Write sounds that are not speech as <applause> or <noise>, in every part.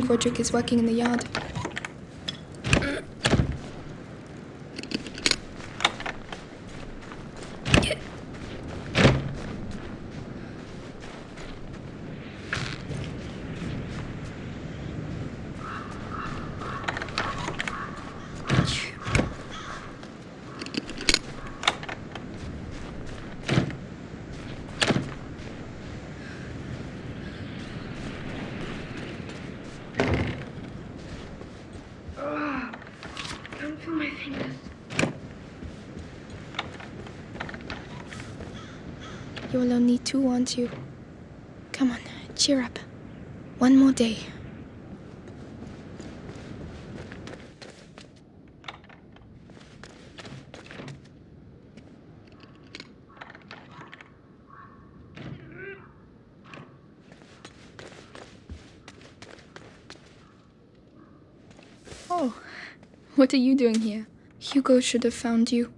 think Rodric is working in the yard. Don't feel my fingers. You will only two, aren't you? Come on, cheer up. One more day. Oh, what are you doing here? Hugo should have found you.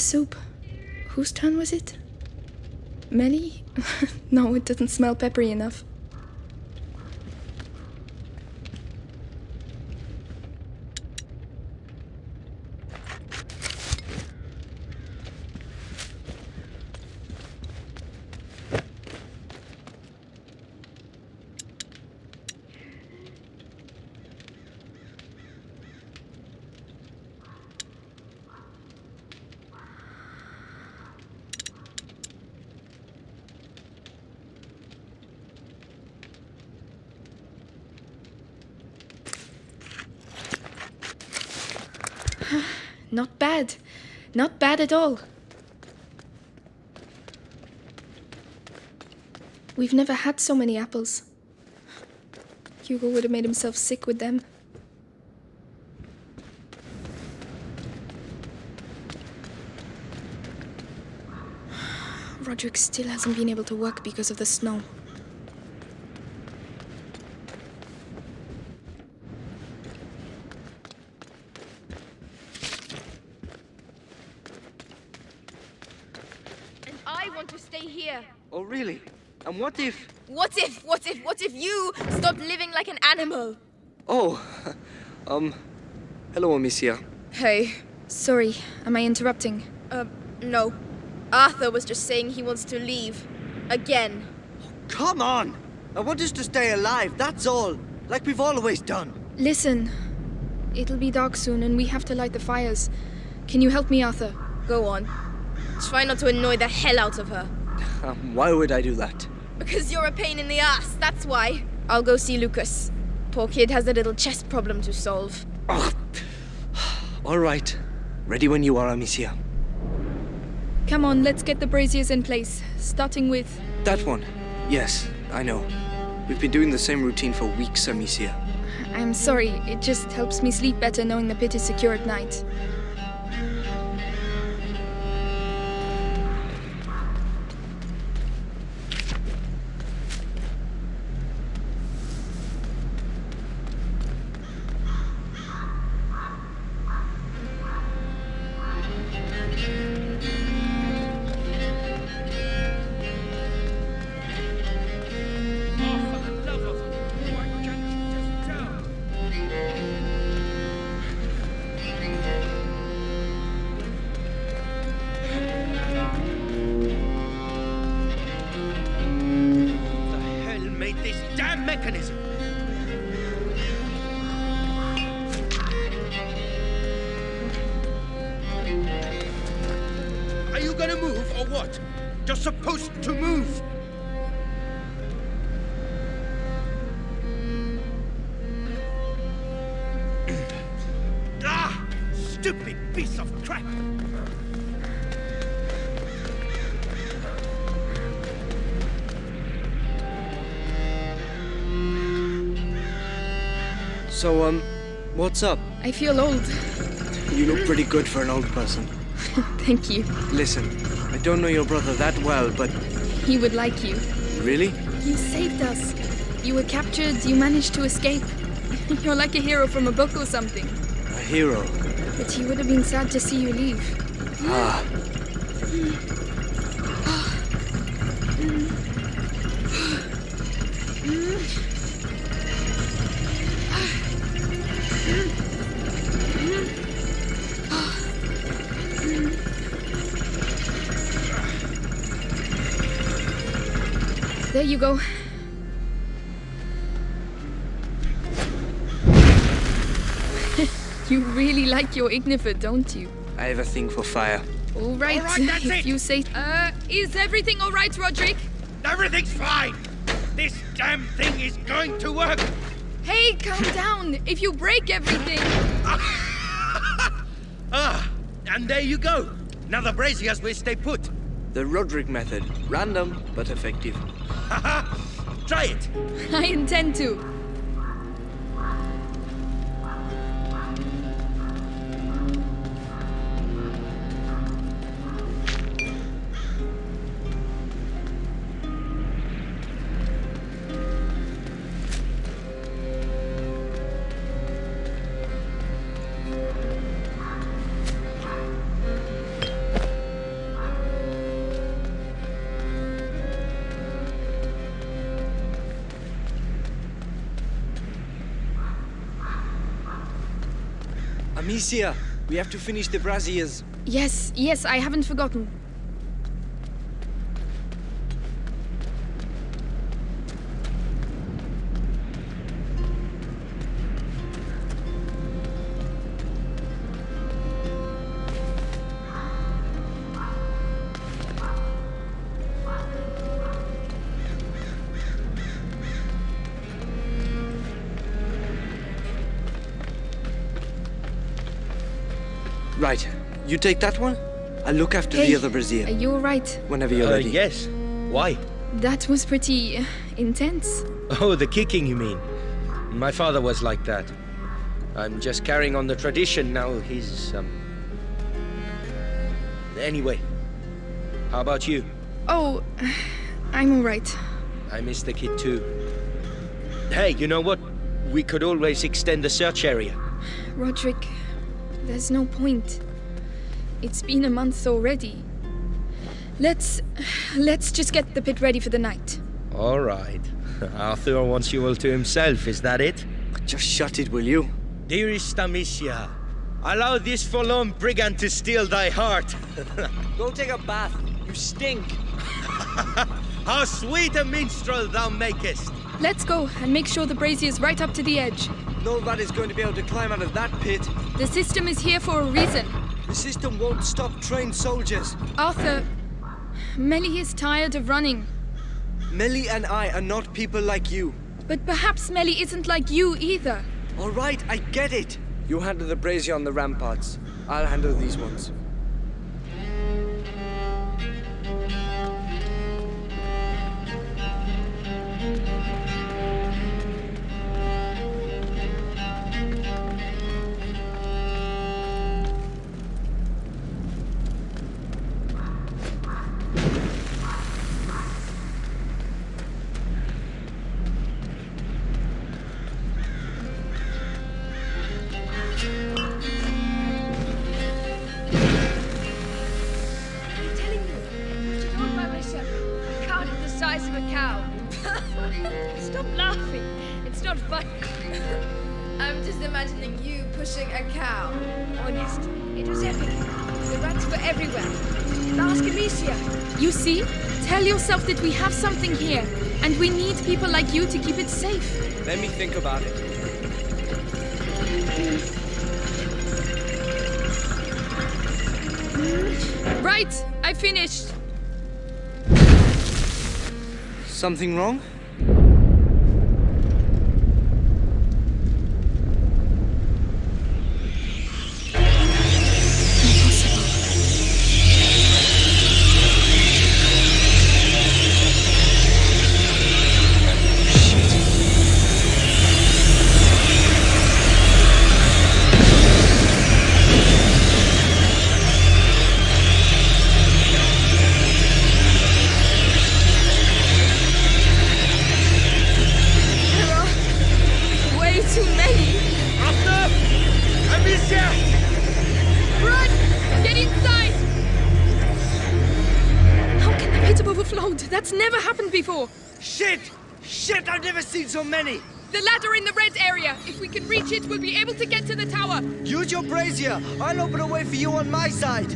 Soup. Whose turn was it? Mélie? <laughs> no, it doesn't smell peppery enough. Not bad. Not bad at all. We've never had so many apples. Hugo would have made himself sick with them. <sighs> Rodric still hasn't been able to work because of the snow. And I want to stay here. Oh, really? And what if... What if, what if, what if you stop living like an animal? Oh, <laughs> um... Hello, Amicia. Hey. Sorry, am I interrupting? Uh, no. Arthur was just saying he wants to leave. Again. Come on! I want us to stay alive, that's all. Like we've always done. Listen, it'll be dark soon and we have to light the fires. Can you help me, Arthur? Go on. Try not to annoy the hell out of her. Um, <laughs> why would I do that? Because you're a pain in the ass, that's why. I'll go see Lucas. Poor kid has a little chest problem to solve. <sighs> All right. Ready when you are, Amicia. Come on, let's get the braziers in place, starting with. That one. Yes, I know. We've been doing the same routine for weeks, Amicia. I'm sorry, it just helps me sleep better knowing the pit is secure at night. I feel old. You look pretty good for an old person. <laughs> Thank you. Listen, I don't know your brother that well, but He would like you. really? You saved us. You were captured, you managed to escape. <laughs> You're like a hero from a book or something. A hero. But he would have been sad to see you leave. Ah. Really like your Ignifer, don't you? I have a thing for fire. All right, All right, that's if it. you say. Uh, is everything all right, Rodric? Everything's fine! This damn thing is going to work! Hey, calm down. If you break everything. <laughs> Ah, and there you go. Now the braziers will stay put. The Rodric method. Random, but effective. <laughs> Try it. <laughs> I intend to. Amicia, we have to finish the braziers. Yes, yes, I haven't forgotten. You take that one. I'll look after Hey, the other brazier. Are you all right? Whenever you're Uh, ready. yes. Why? That was pretty uh, intense. Oh, the kicking, you mean? My father was like that. I'm just carrying on the tradition now. He's, um... Anyway, how about you? Oh, I'm all right. I miss the kid too. Hey, you know what? We could always extend the search area. Rodric, there's no point. It's been a month already. Let's. let's just get the pit ready for the night. All right. <laughs> Arthur wants you all to himself, is that it? Just shut it, will you? Dearest Amicia, allow this forlorn brigand to steal thy heart. <laughs> Go take a bath. You stink. <laughs> How sweet a minstrel thou makest! Let's go and make sure the brazier's right up to the edge. Nobody is going to be able to climb out of that pit. The system is here for a reason. The system won't stop trained soldiers. Arthur, Mélie is tired of running. Mélie and I are not people like you. But perhaps Mélie isn't like you either. All right, I get it. You handle the brazier on the ramparts. I'll handle these ones. Something wrong? many? The ladder in the red area. If we can reach it, we'll be able to get to the tower. Use your brazier. I'll open a way for you on my side.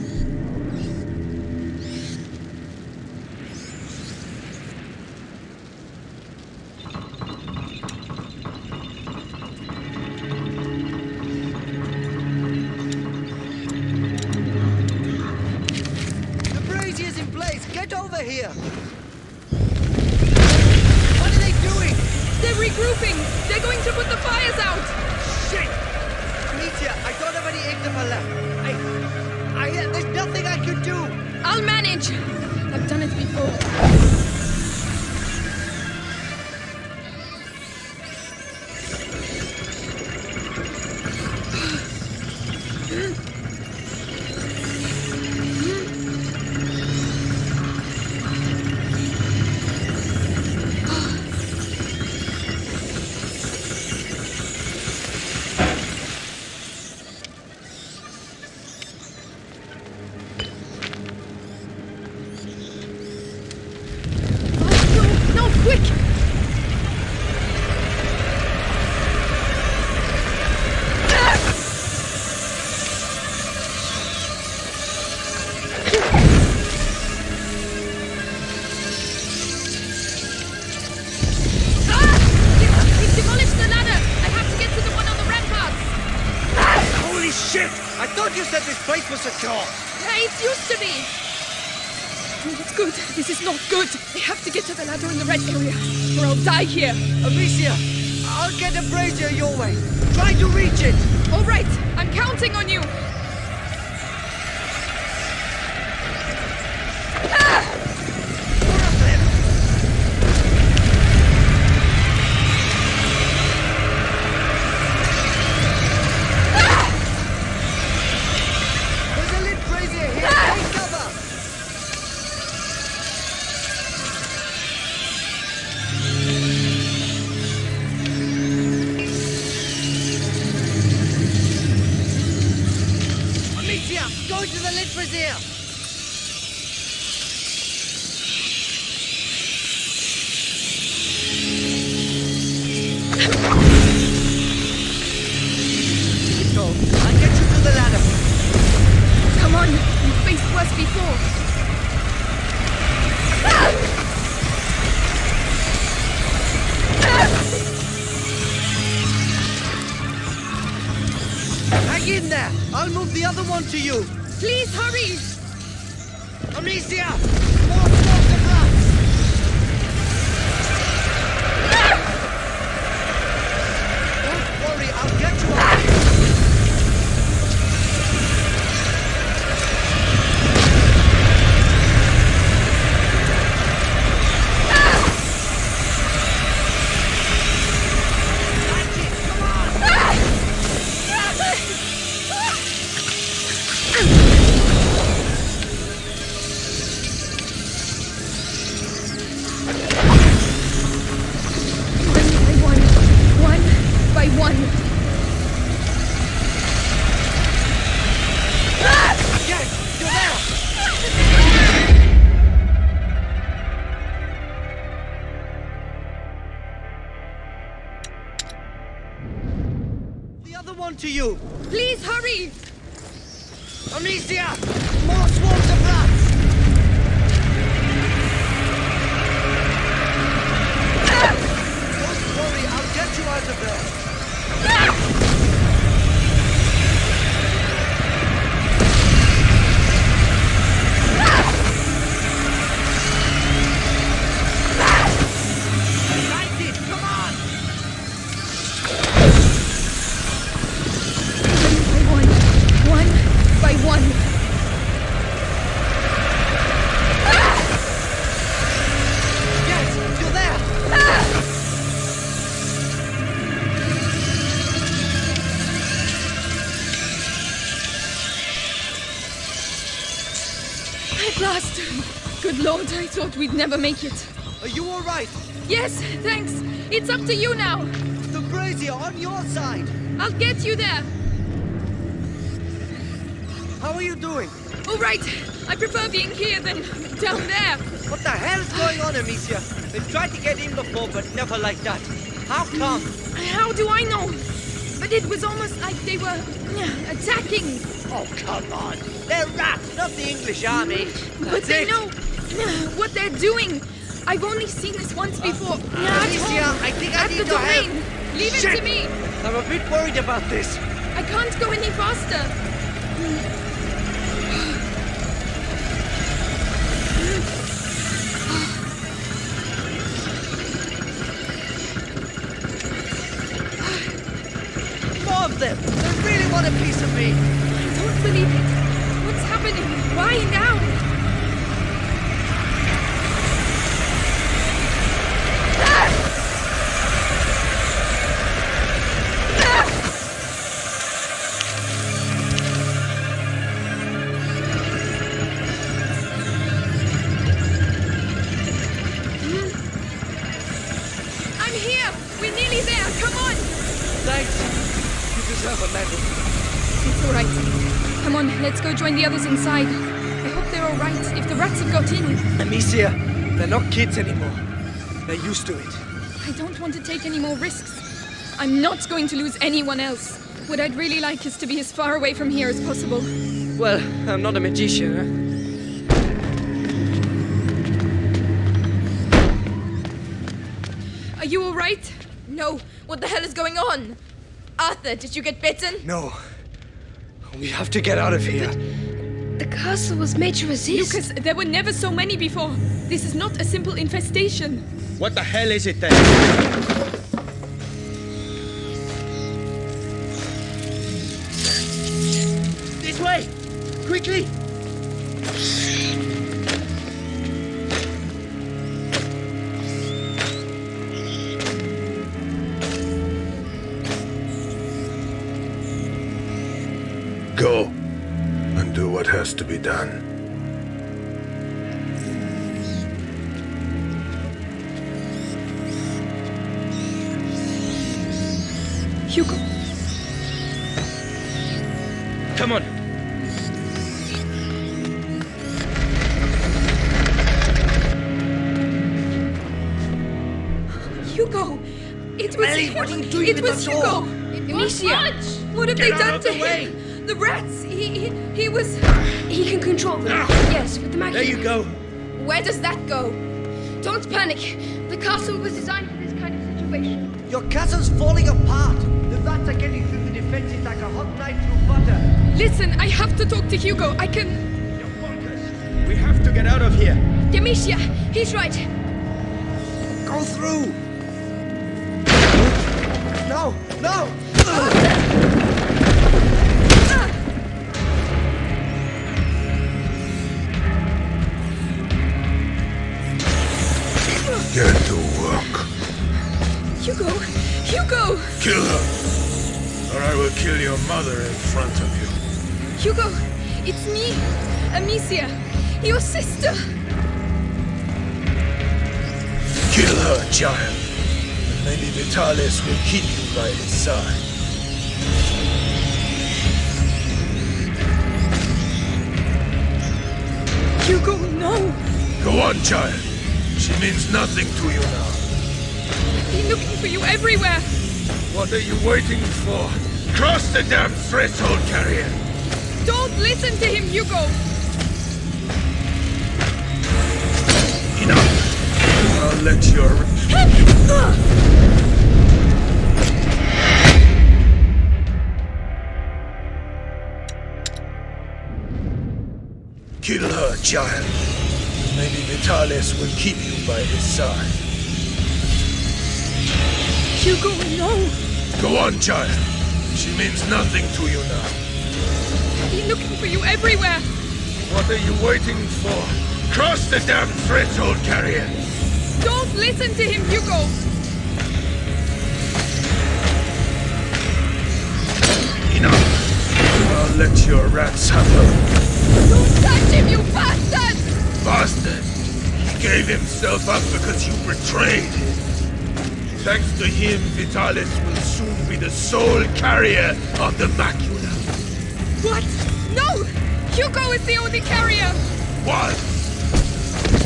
polícia! In there! I'll move the other one to you! Please hurry! Amicia! never make it. Are you alright? Yes, thanks. It's up to you now. The brazier on your side. I'll get you there. How are you doing? Alright. I prefer being here than down there. What the hell is going on, Amicia? We've tried to get in before, but never like that. How come? How do I know? But it was almost like they were attacking. Oh, come on. They're rats, not the English army. But they it. know. <sighs> what they're doing. I've only seen this once uh, before. Uh, at Alicia, home, I think I at need the your help. domain. Leave it to me. I'm a bit worried about this. I can't go any faster. More of them. They really want a piece of me. I don't believe it. What's happening? Why now? I hope they're all right. If the rats have got in, Amicia, they're not kids anymore. They're used to it. I don't want to take any more risks. I'm not going to lose anyone else. What I'd really like is to be as far away from here as possible. Well, I'm not a magician, huh? Are you all right? No. What the hell is going on? Arthur, did you get bitten? No. We have to get out of here. The castle was made to resist. Lucas, there were never so many before. This is not a simple infestation. What the hell is it then? This way! Quickly! Done. Hugo, Come on. Hugo! It was Ellie, him. what are you doing It was the Hugo! door? Amicia! What have Get they done of to the way. him? The rats! He, he, he was. He can control them. Ah. Yes, with the magic. There you go. Where does that go? Don't panic. The castle was designed for this kind of situation. Your castle's falling apart. The rats are getting through the defenses like a hot knife through butter. Listen, I have to talk to Hugo. I can. We have to get out of here. Amicia, he's right. Go through! No! No! Mother in front of you. Hugo! It's me, Amicia, your sister. Kill her, child. And maybe Vitalis will keep you by his side. Hugo, no! Go on, child. She means nothing to you now. I've been looking for you everywhere. What are you waiting for? Cross the damn threshold, carrier. Don't listen to him, Hugo. Enough. I'll let your... Kill her, child. Maybe Vitalis will keep you by his side. Hugo, no! Go on, child. She means nothing to you now. I've been looking for you everywhere. What are you waiting for? Cross the damn threshold, carrier. Don't listen to him, Hugo. Enough. I'll let your rats have her. Don't touch him, you bastard! Bastard! He gave himself up because you betrayed him. Thanks to him, Vitalis will soon be the sole carrier of the macula. What? No! Hugo is the only carrier! What?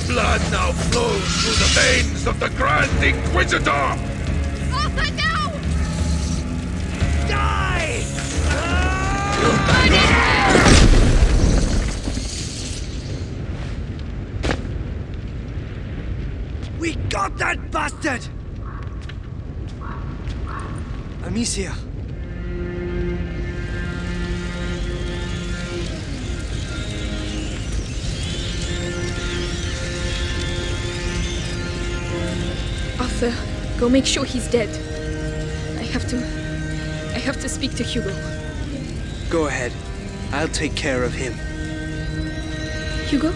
Blood now flows through the veins of the Grand Inquisitor! Arthur, no! Die! Ah! We got that bastard! Amicia. Arthur, go make sure he's dead. I have to. I have to speak to Hugo. Go ahead. I'll take care of him. Hugo?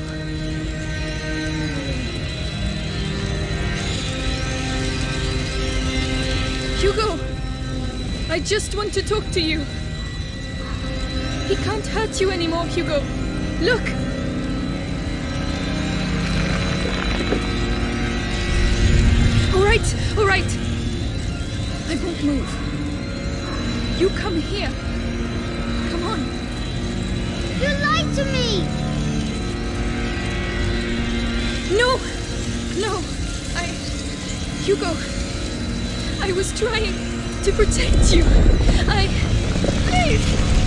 Hugo! I just want to talk to you. He can't hurt you anymore, Hugo. Look! All right, all right. I won't move. You come here. Come on. You lied to me! No! No! I. Hugo! I was trying to protect you. I.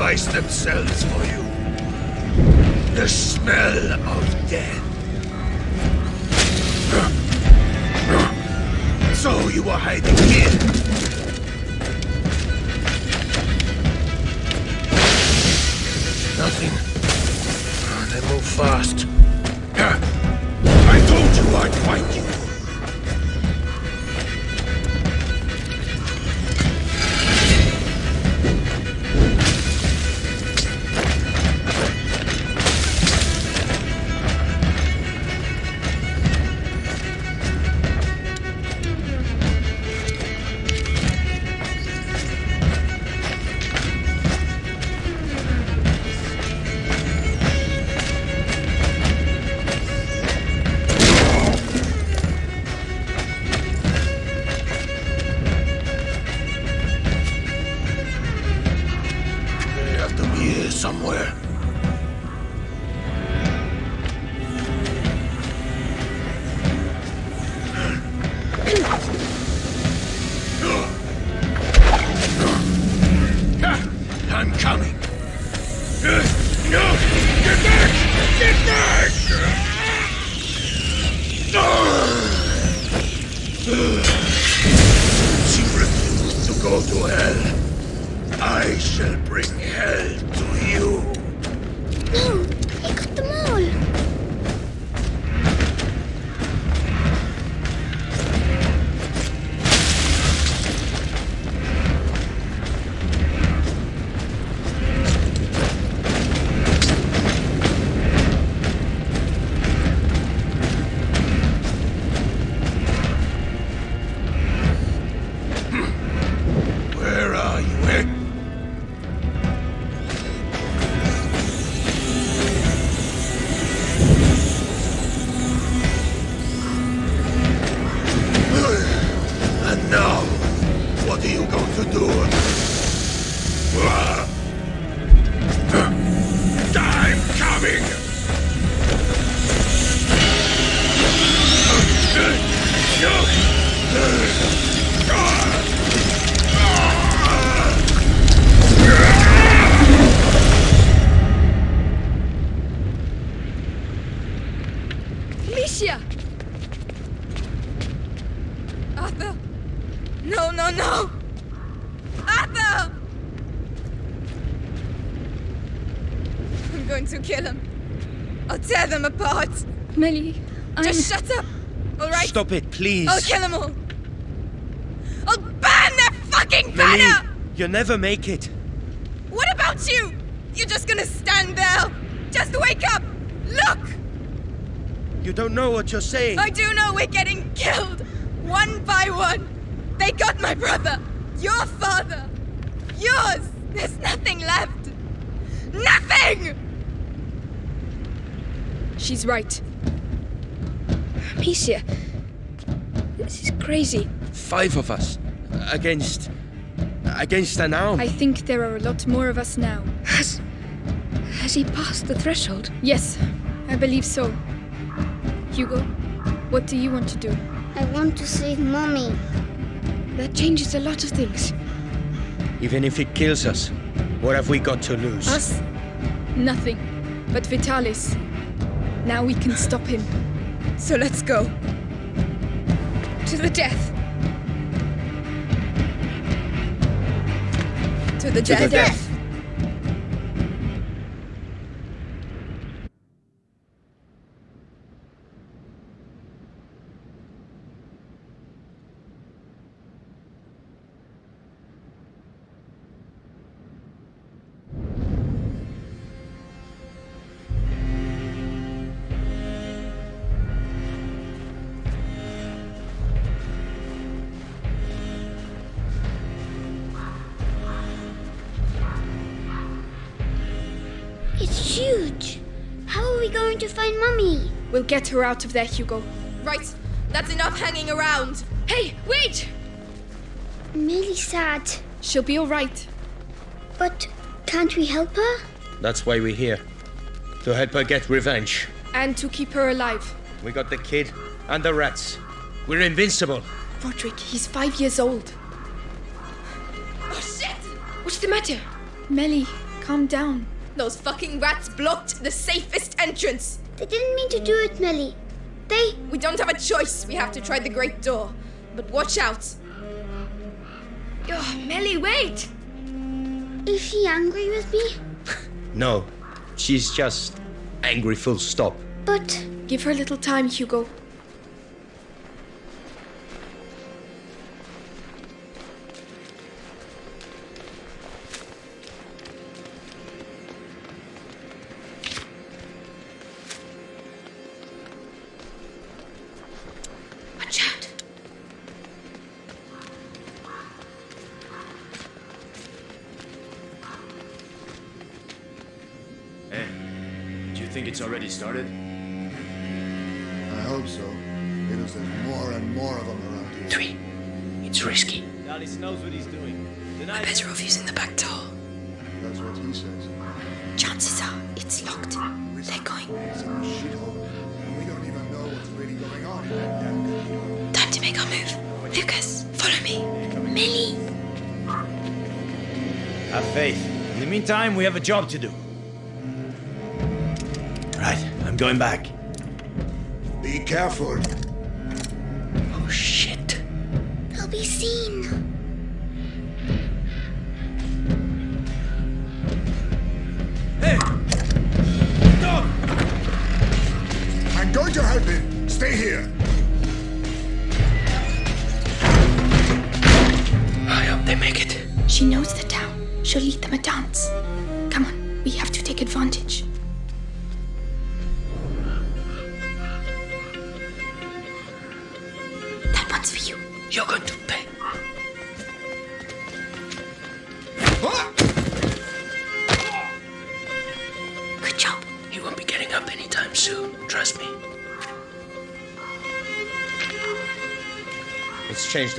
sacrifice themselves for you. The smell of death. So you were hiding here. nothing. They move fast. I told you I'd find you. Stop it, please. I'll kill them all. I'll burn their fucking banner! Mélie, you'll never make it. What about you? You're just gonna stand there. Just wake up. Look! You don't know what you're saying. I do know we're getting killed. One by one. They got my brother. Your father. Yours. There's nothing left. Nothing! She's right. Crazy. Five of us. Against. against an arm. I think there are a lot more of us now. Has. Has he passed the threshold? Yes, I believe so. Hugo, what do you want to do? I want to save Mommy. That changes a lot of things. Even if it kills us, what have we got to lose? Us? Nothing. But Vitalis. Now we can stop him. So let's go. To the death. To the To the death. Get her out of there, Hugo. Right, that's enough hanging around. Hey, wait! I'm really sad. She'll be alright. But can't we help her? That's why we're here. To help her get revenge. And to keep her alive. We got the kid and the rats. We're invincible. Rodric, he's five years old. Oh shit! What's the matter? Mélie, calm down. Those fucking rats blocked the safest entrance. They didn't mean to do it, Mélie. They. We don't have a choice. We have to try the great door. But watch out. Oh, Mélie, wait! Is she angry with me? <laughs> No, she's just angry full stop. But. Give her a little time, Hugo. A job to do. Right, I'm going back. Be careful.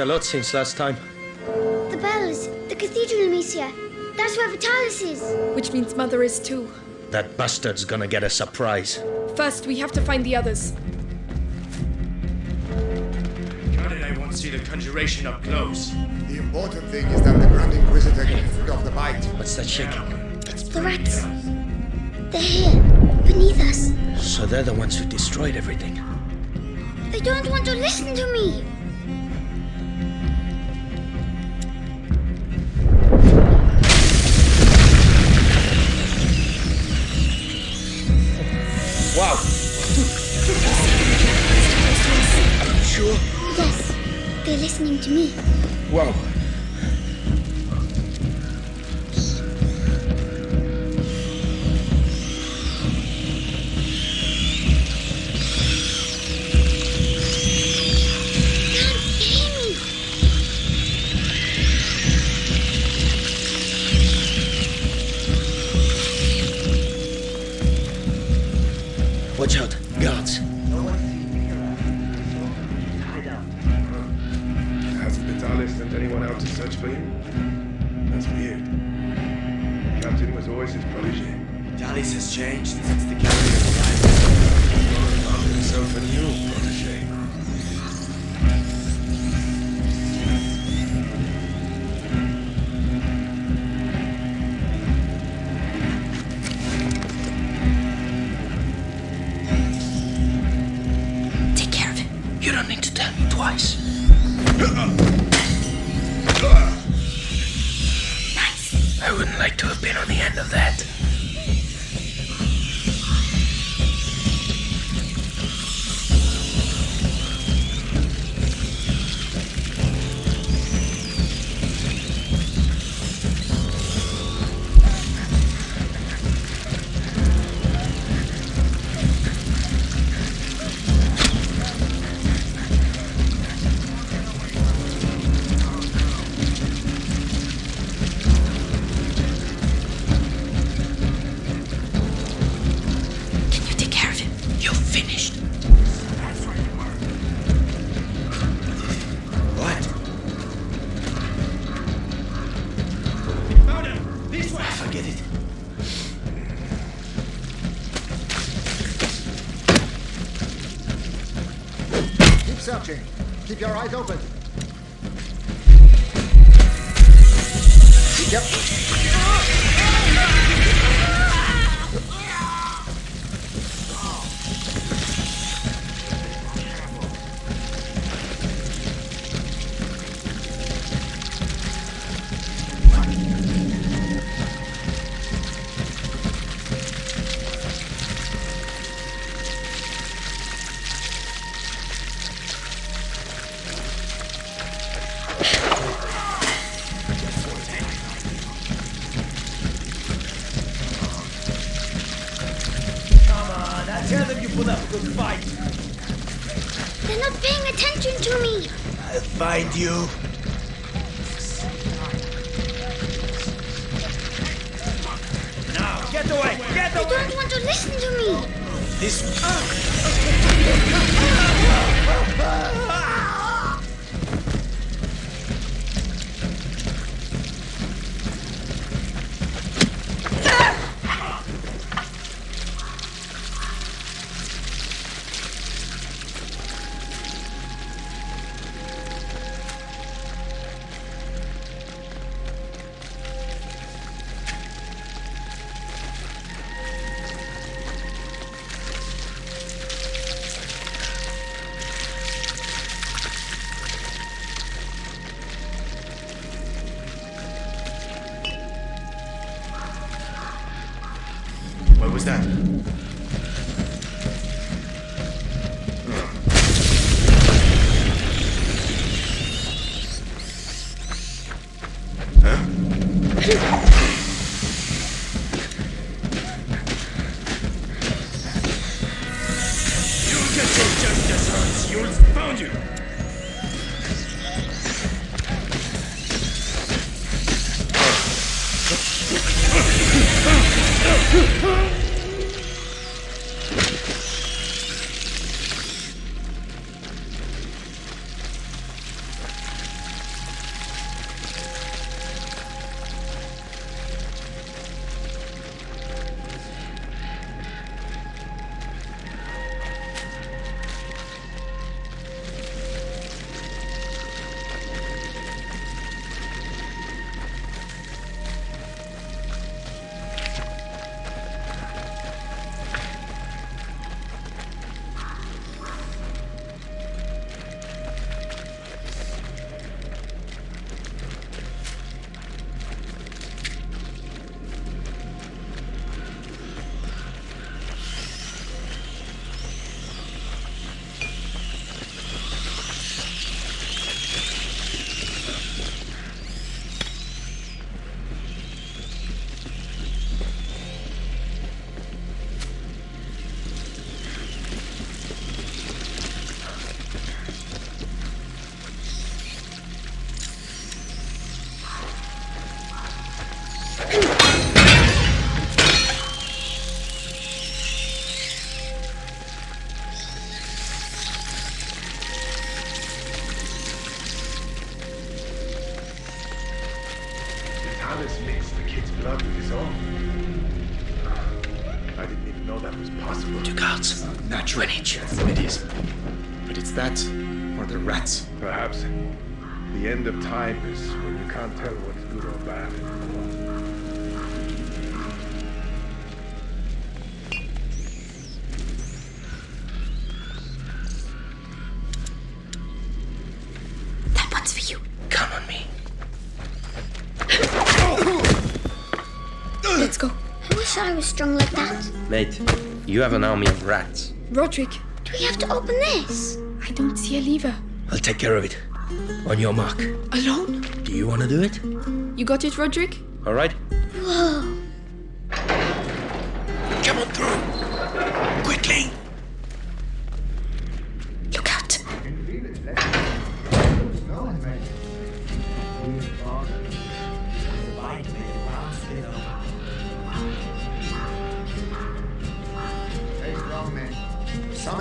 A lot since last time. The bells. The cathedral, Amicia. That's where Vitalis is. Which means Mother is too. That bastard's gonna get a surprise. First, we have to find the others. Granted, I won't see the conjuration up close. The important thing is that the Grand Inquisitor gets rid of the bite. What's that shaking? It's the rats. They're here, beneath us. So they're the ones who destroyed everything. They don't want to listen to me. Wow! Are you sure? Yes, they're listening to me. Wow. Keep your eyes open. This was strong like that. Mate, you have an army of rats. Rodric, Do we have to open this? I don't see a lever. I'll take care of it. On your mark. Alone? Do you want to do it? You got it, Rodric? All right.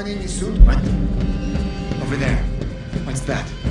Suit. What? Over there. What's that?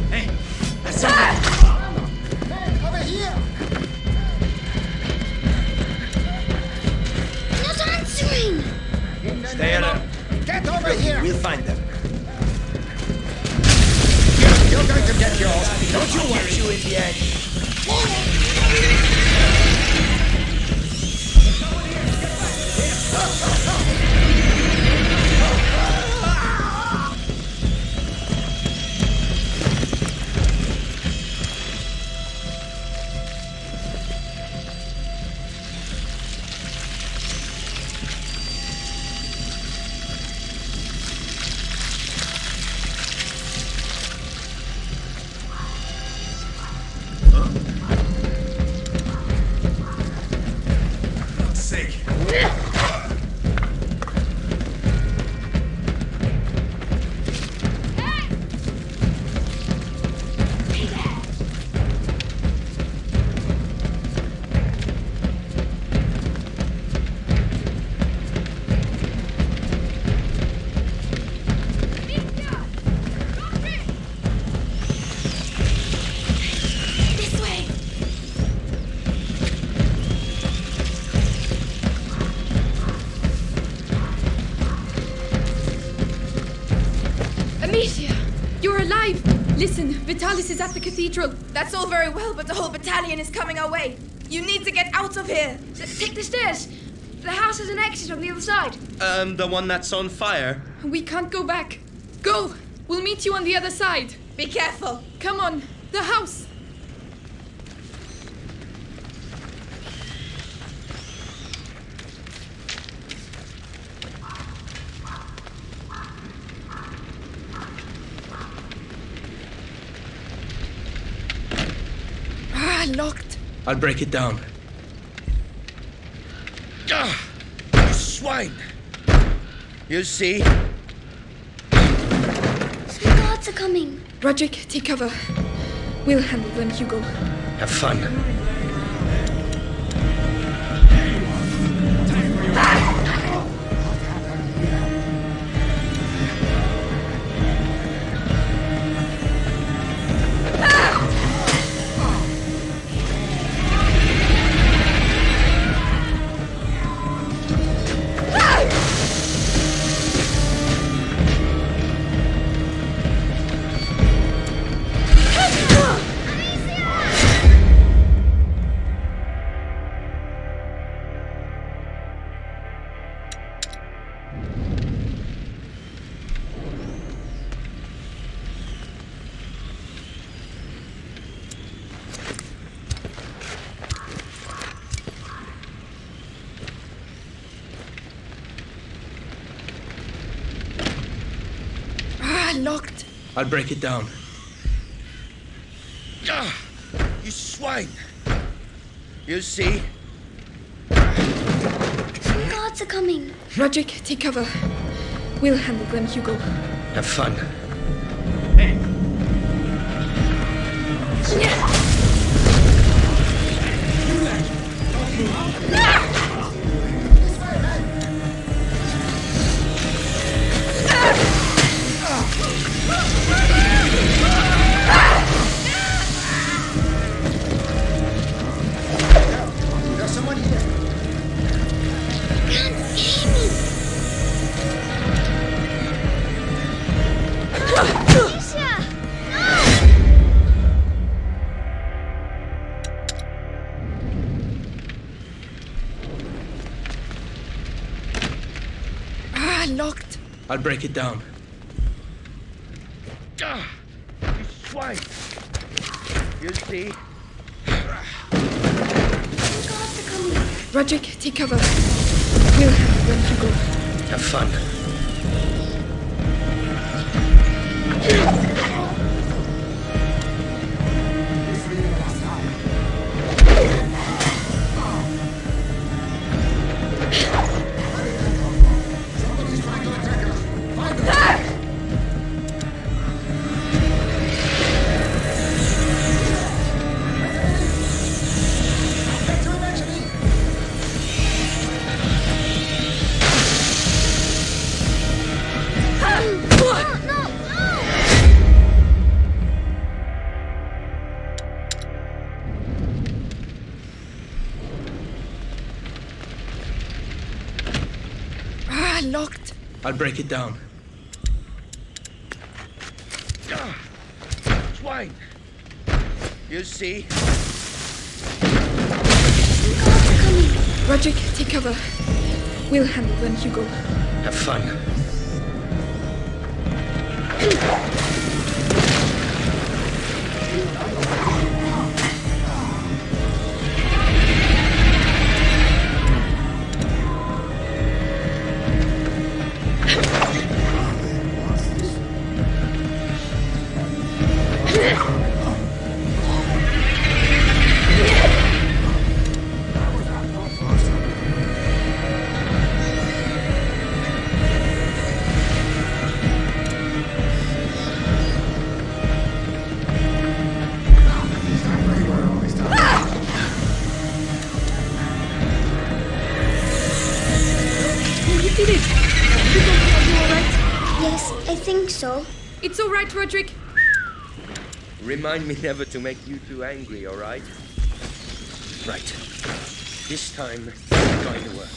Vitalis is at the cathedral. That's all very well, but the whole battalion is coming our way. You need to get out of here. take the stairs. The house has an exit on the other side. Um, the one that's on fire. We can't go back. Go. We'll meet you on the other side. Be careful. Come on, the house. Ah, locked. I'll break it down. Ah, you swine! You see? Some guards are coming. Rodric, take cover. We'll handle them, Hugo. Have fun. I'll break it down. Ah, you swine! You see? Some guards are coming. Rodric, take cover. We'll handle them, Hugo. Have fun. There's someone here. Break it down. Ah, you swine! You see? Rodric, take cover. We'll handle when you go. Have fun. Locked. I'll break it down. Ah, swine! You see? Rodric, take cover. We'll handle them, you go. Have fun. Remind me never to make you too angry, alright? Right. This time, it's going to work.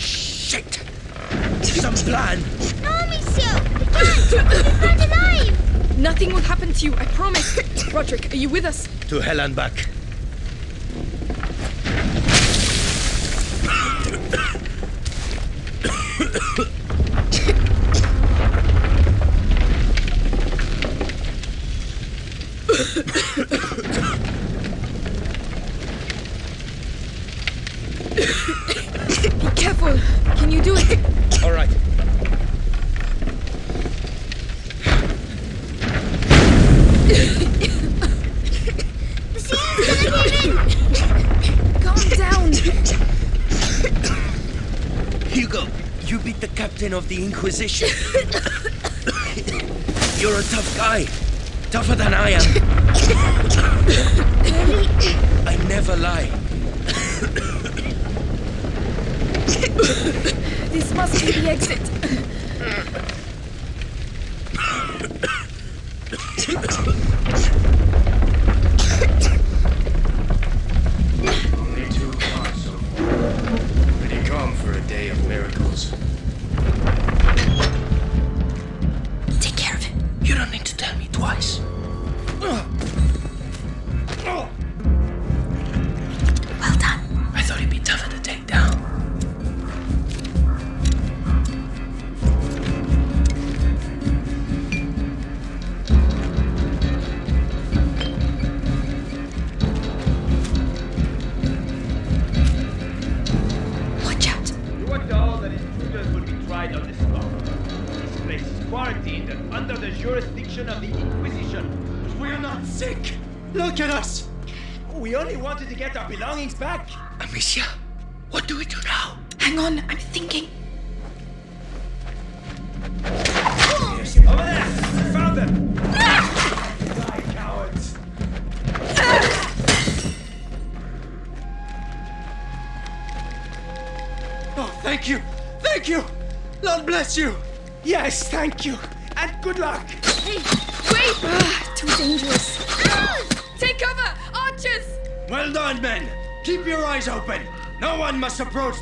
Shit! Some plan! No, monsieur! The cat! It's not alive! Nothing will happen to you, I promise. <coughs> Rodric, are you with us? To hell and back. Be careful. Can you do it? All right. Calm down. Hugo, you beat the captain of the Inquisition. You're a tough guy. Tougher than I am. I never lie. This must be the exit.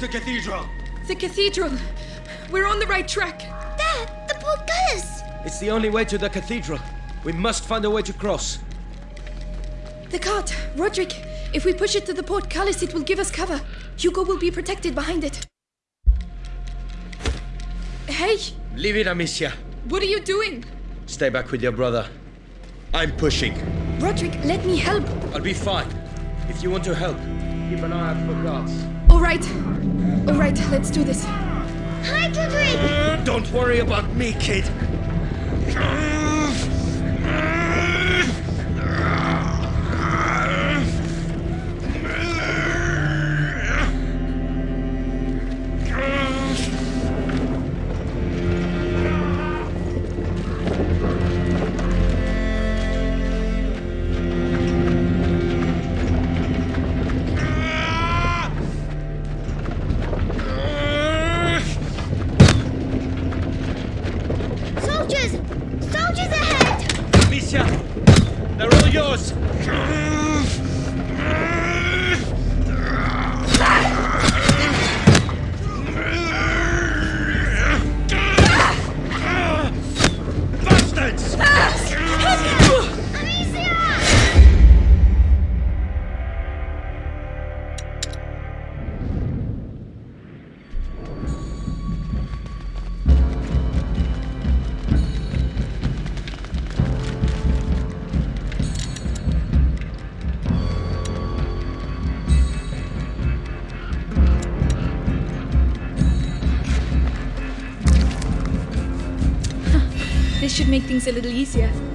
Must approach the cathedral! The cathedral. We're on the right track. There! The portcullis! It's the only way to the cathedral. We must find a way to cross. The cart. Rodric, If we push it to the portcullis, it will give us cover. Hugo will be protected behind it. Hey, Leave it, Amicia. what are you doing? Stay back with your brother. I'm pushing. Rodric, let me help. I'll be fine. If you want to help, keep an eye out for guards. All right. All right, let's do this. Hi, Rodric! Mm, don't worry about me, kid. Mm. Should make things a little easier.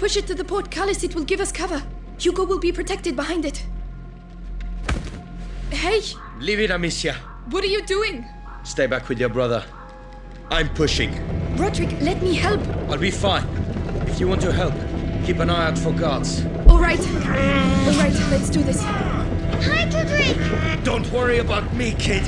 Push it to the portcullis, it will give us cover. Hugo will be protected behind it. Hey, Leave it, Amicia. what are you doing? Stay back with your brother. I'm pushing. Rodric, let me help. I'll be fine. If you want to help, keep an eye out for guards. All right. All right, let's do this. Hi, Rodric! Don't worry about me, kid.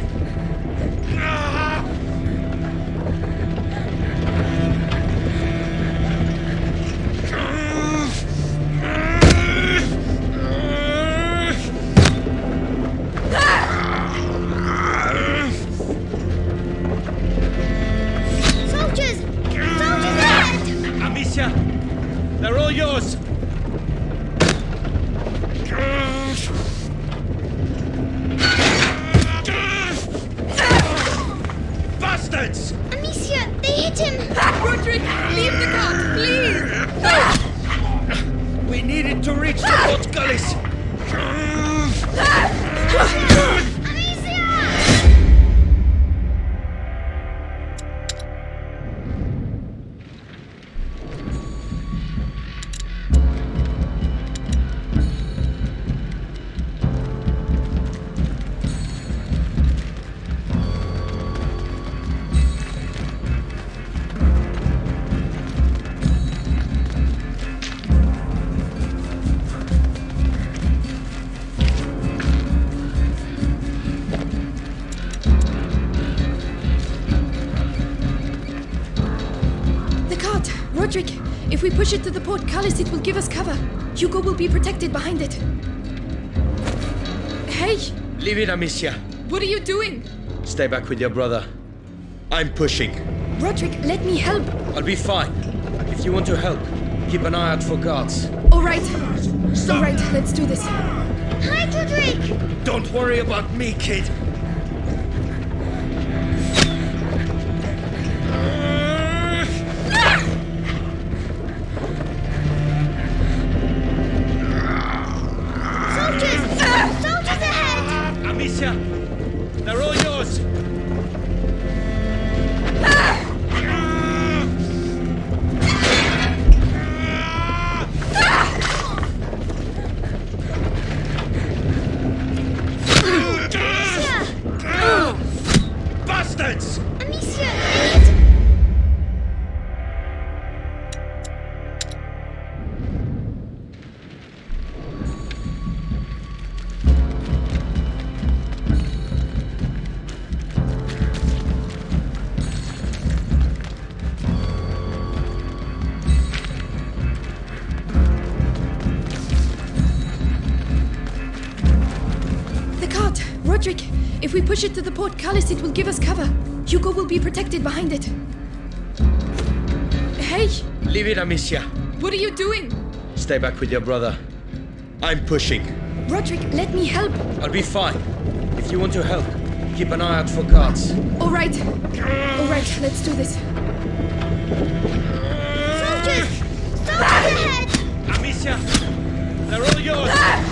Push it to the portcullis, it will give us cover. Hugo will be protected behind it. Hey, Leave it, Amicia. what are you doing? Stay back with your brother. I'm pushing. Rodric, let me help. I'll be fine. If you want to help, keep an eye out for guards. All right. All right, let's do this. Hi, Rodric! Don't worry about me, kid. Push it to the portcullis, it will give us cover. Hugo will be protected behind it. Hey, Leave it, Amicia. what are you doing? Stay back with your brother. I'm pushing. Rodric, let me help. I'll be fine. If you want to help, keep an eye out for guards. All right. All right, let's do this. Soldiers! Soldiers ahead! Amicia, they're all yours. Ah!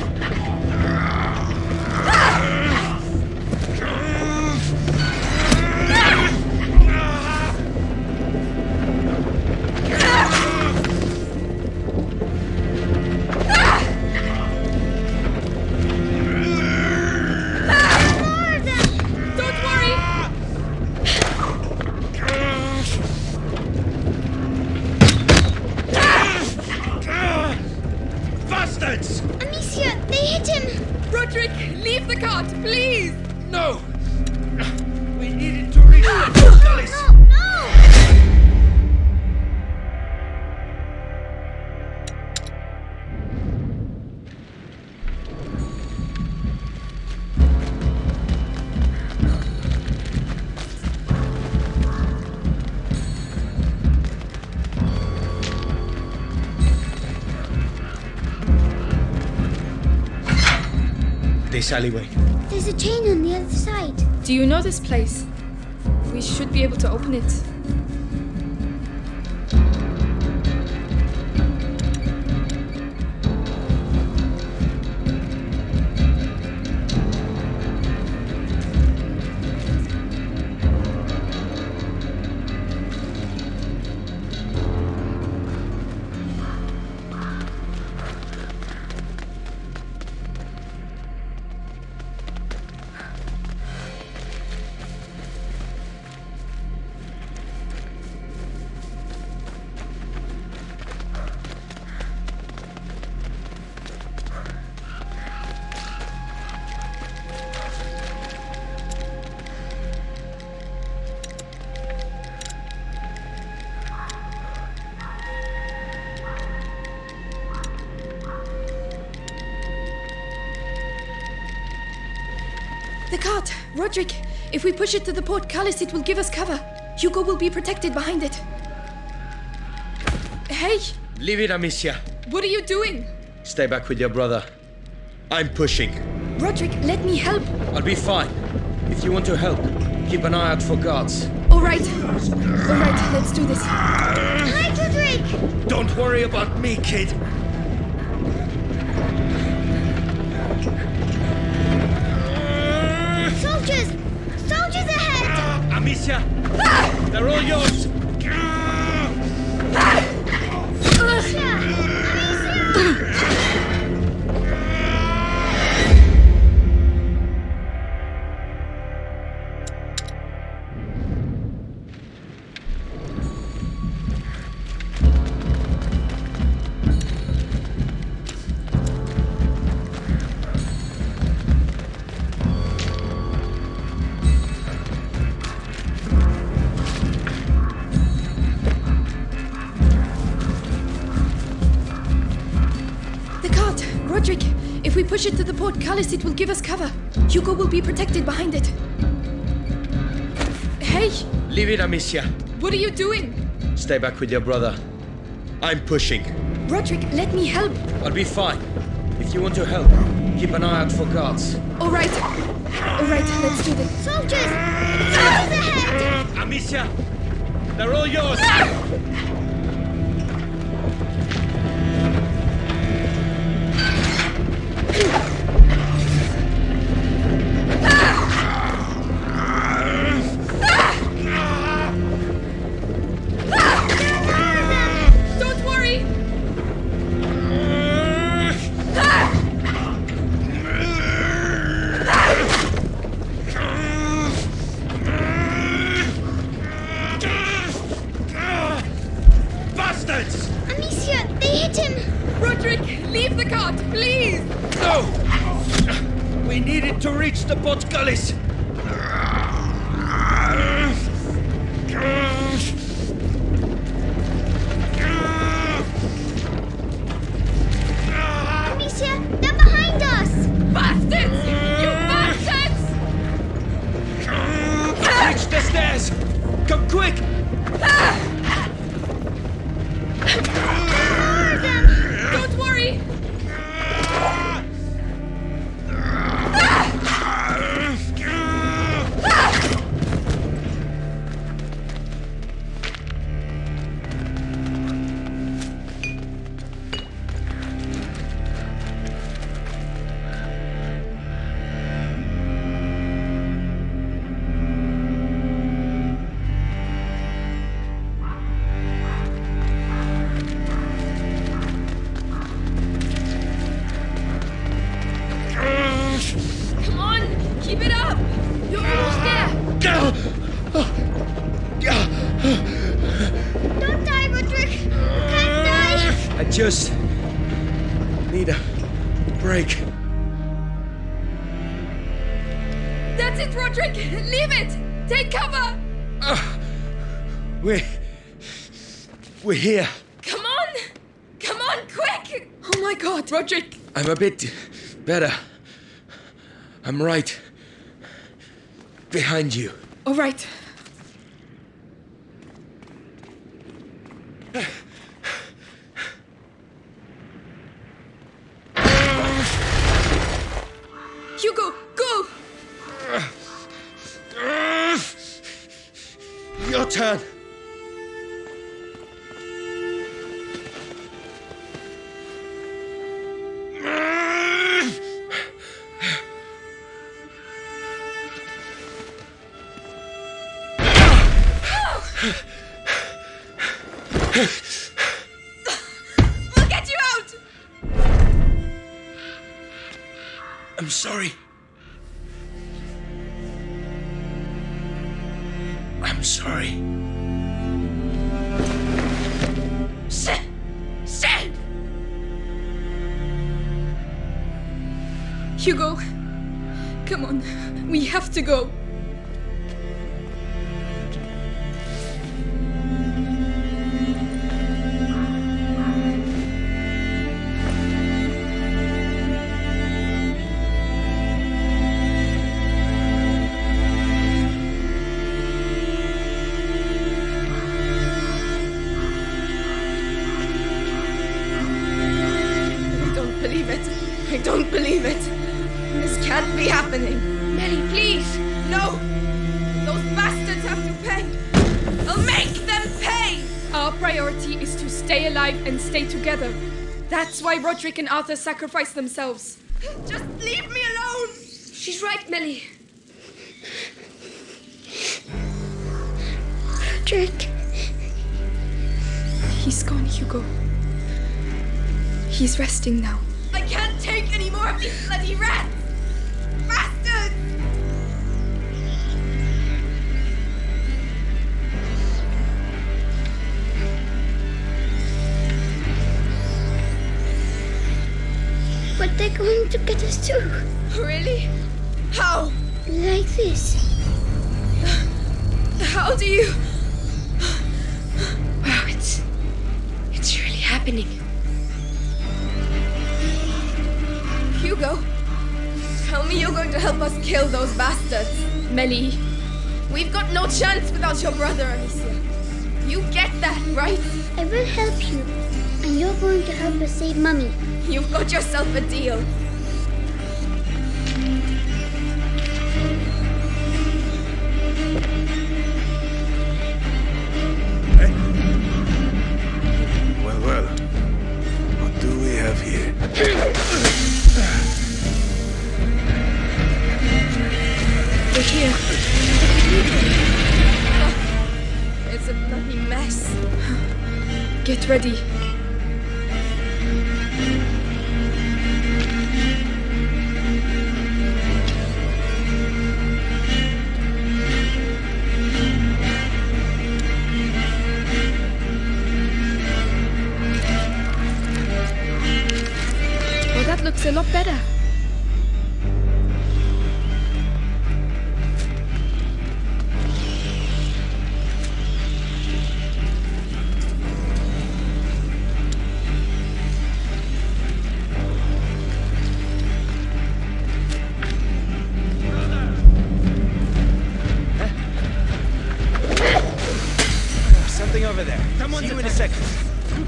This alleyway. There's a chain on the other side. Do you know this place? We should be able to open it. Push it to the portcullis, it will give us cover. Hugo will be protected behind it. Hey, Leave it, Amicia. what are you doing? Stay back with your brother. I'm pushing. Rodric, let me help. I'll be fine. If you want to help, keep an eye out for guards. All right. All right, let's do this. Hi, Rodric! Don't worry about me, kid. Amicia, they're all yours. Portcullis, it will give us cover. Hugo will be protected behind it. Hey, Leave it, Amicia. what are you doing? Stay back with your brother. I'm pushing. Rodric, let me help. I'll be fine. If you want to help, keep an eye out for guards. All right. All right, let's do this. Soldiers! Soldiers ahead! Amicia, they're all yours. Don't bit better. I'm right behind you. All right. why Rodric and Arthur sacrificed themselves.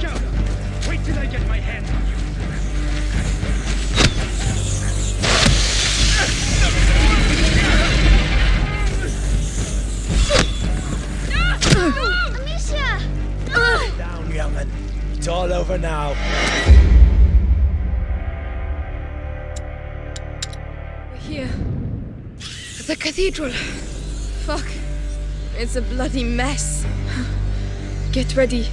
Wait till I get my hands on you. No! No! Amicia! It's all over now. We're here. At the cathedral. Fuck. It's a bloody mess. Get ready.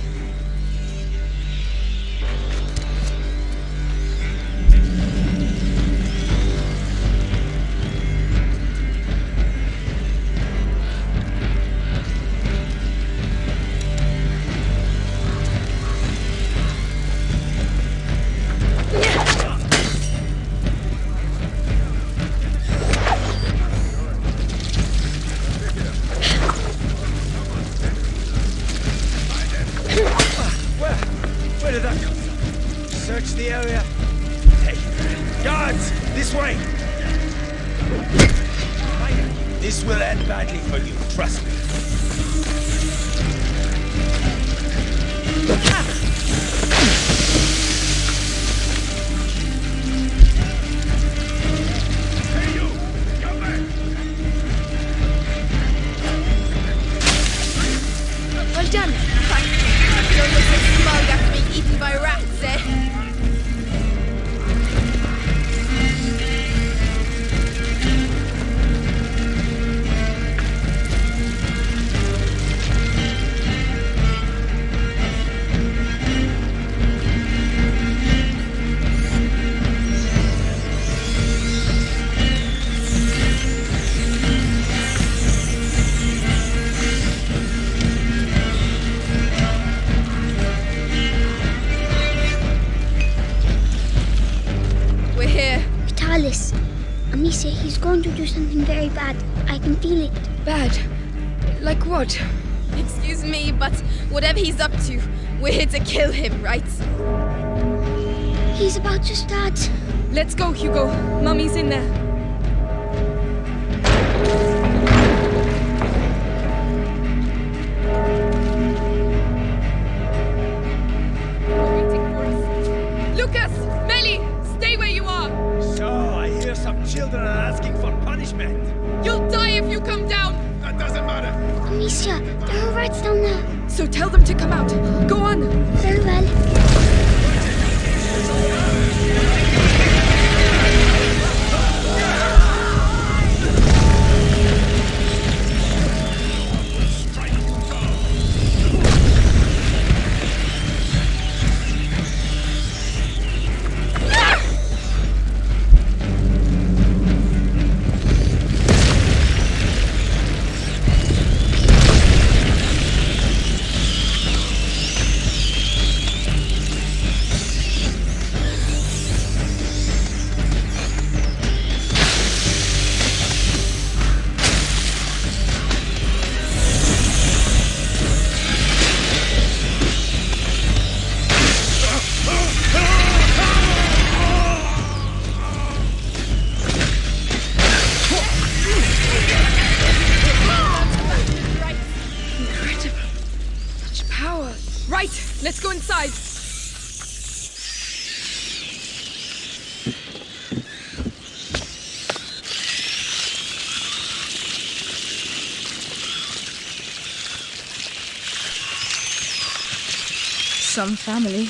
Some family.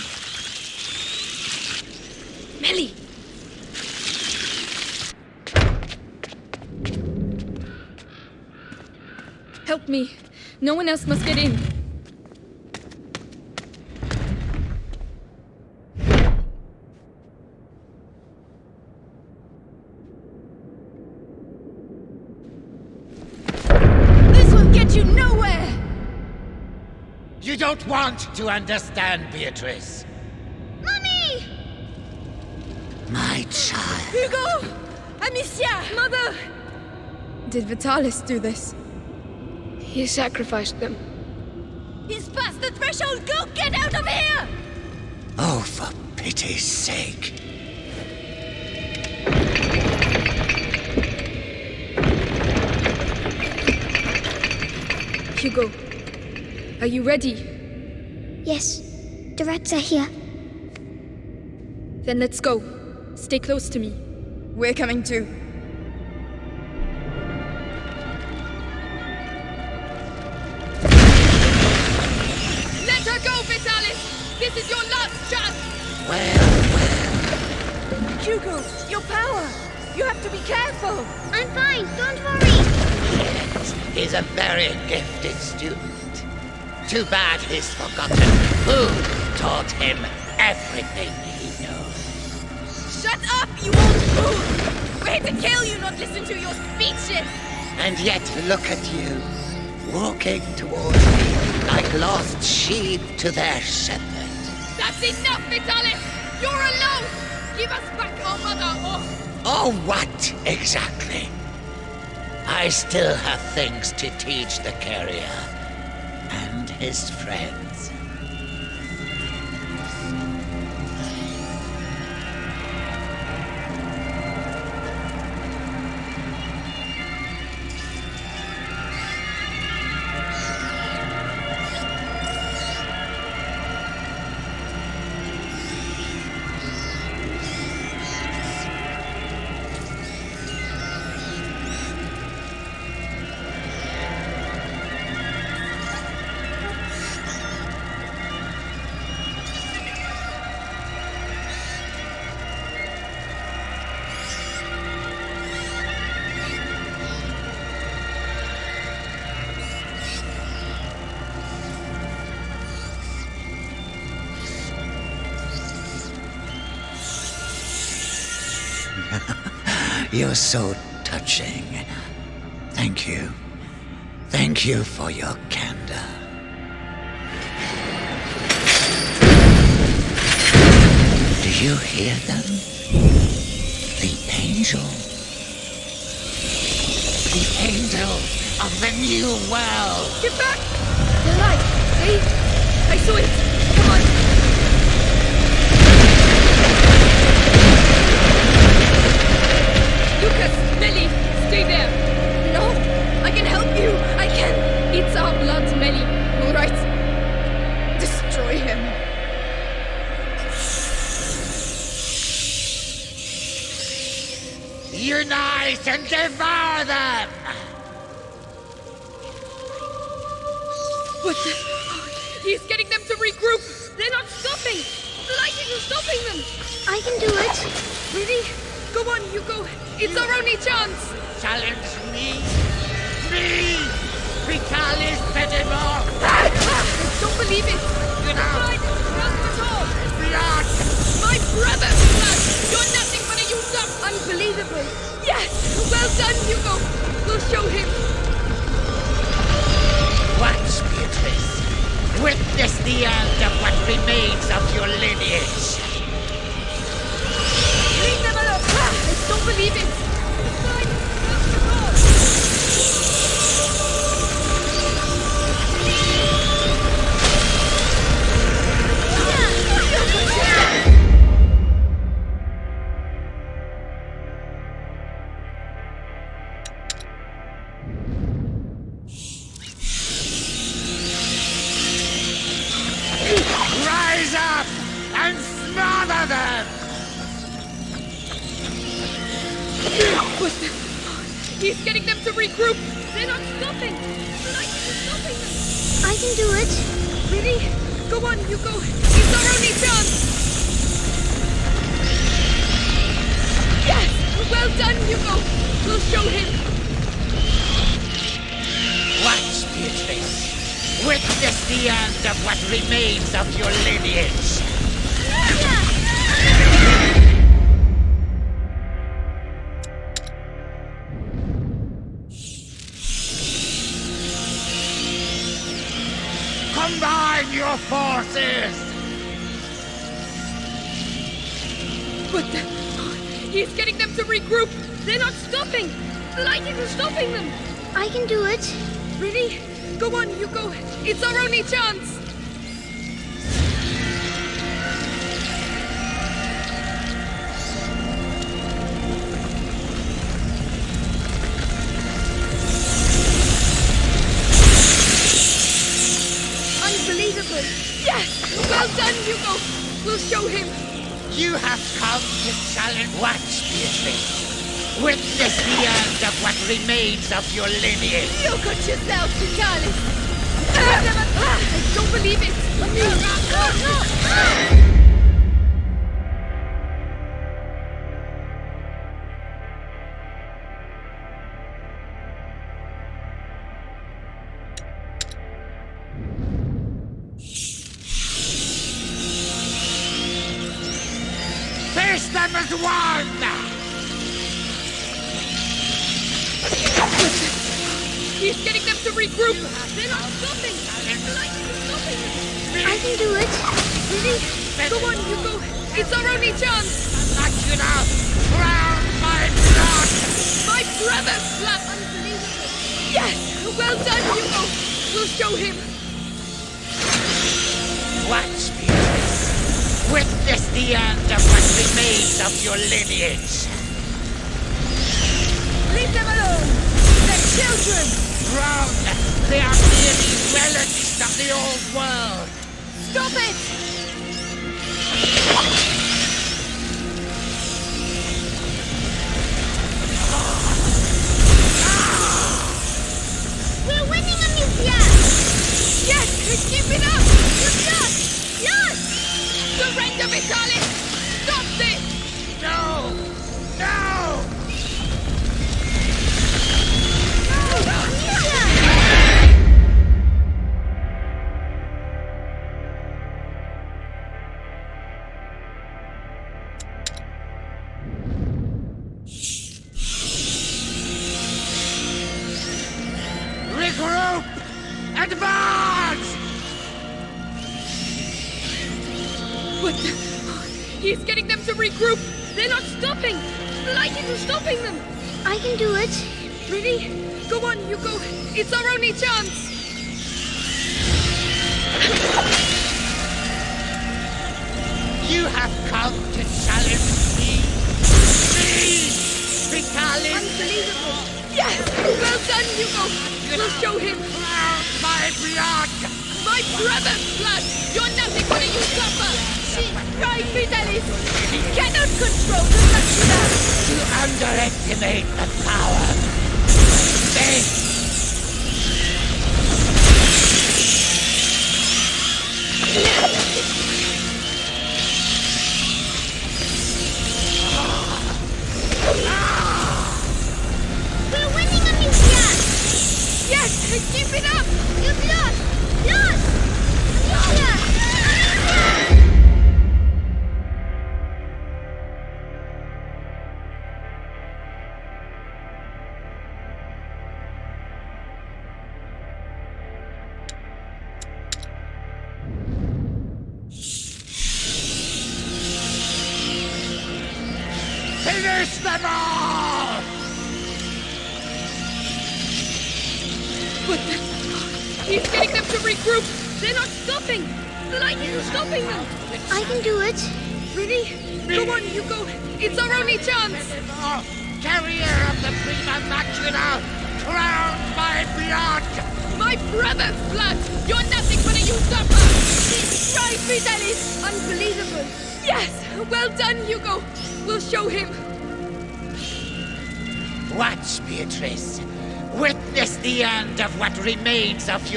Mélie! Help me. No one else must get in. This will get you nowhere! You don't want to understand, Beatrice. Mummy! My child. Hugo! Amicia! Mother! Did Vitalis do this? He sacrificed them. He's past the threshold! Go get out of here! Oh, for pity's sake. Hugo, are you ready? Yes, the rats are here. Then let's go. Stay close to me. We're coming too. Let her go, Vitalis! This is your last chance! Well, Hugo, your power! You have to be careful! I'm fine, don't worry. he's a very gifted student. Too bad he's forgotten who taught him everything he knows. Shut up, you old fool! We're here to kill you, not listen to your speeches! And yet, look at you, walking towards me like lost sheep to their shepherd. That's enough, Vitalis! You're alone! Give us back our mother, or... Oh, what exactly? I still have things to teach the carrier his friends. You're so touching. Thank you. Thank you for your candor. Do you hear them? The angel. The angel of the new world. Get back! The light! See? I saw it! Lucas! Mélie! Stay there! No! I can help you! I can! It's our blood, Mélie. Alright. Destroy him. Unite and devour them! What the? He's getting them to regroup! They're not stopping! The light isn't stopping them! I can do it. Really? Go on, you go. It's our only chance! Challenge me? Me! Vitalis Pedimore! I don't believe it! Get The out! light isn't running at! Blood! My brother's blood! You're nothing but a used up! Unbelievable! Yes! Well done, Hugo! We'll show him! Watch, Beatrice. Witness the end of what remains of your lineage. Believe it! To regroup! They're not stopping! The light isn't stopping! I can do it. Really? Go on, Hugo! It's our only chance! I'm not you now! Drown my blood! My brother's blood! Unbelievable! Yes! Well done, Hugo! We'll show him! Watch, Beatrice. Witness the end of what remains of your lineage. Leave them alone! They're children! Drown! They are merely relics of the old world. Stop it! We're winning, Amicia. Yes! Keep it up! Job! Yes! Surrender, Vitalis!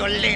Remains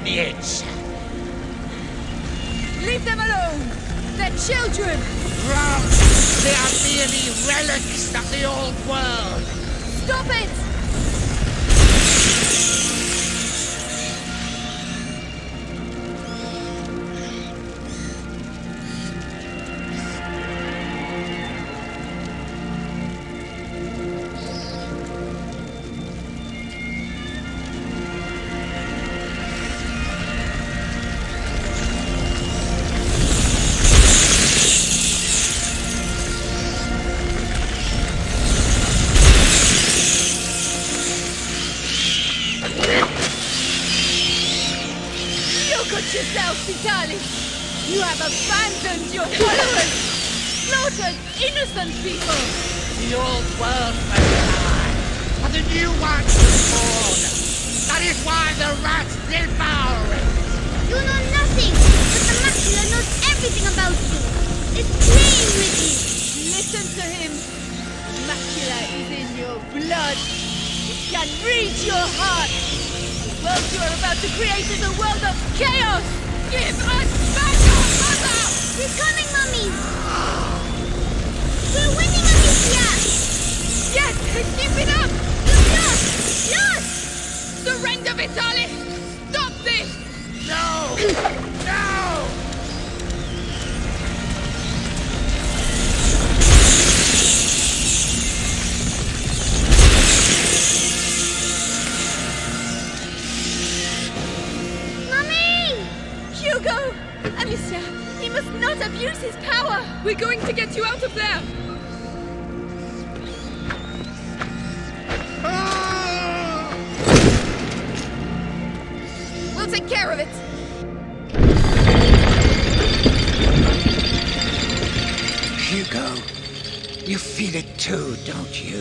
don't you?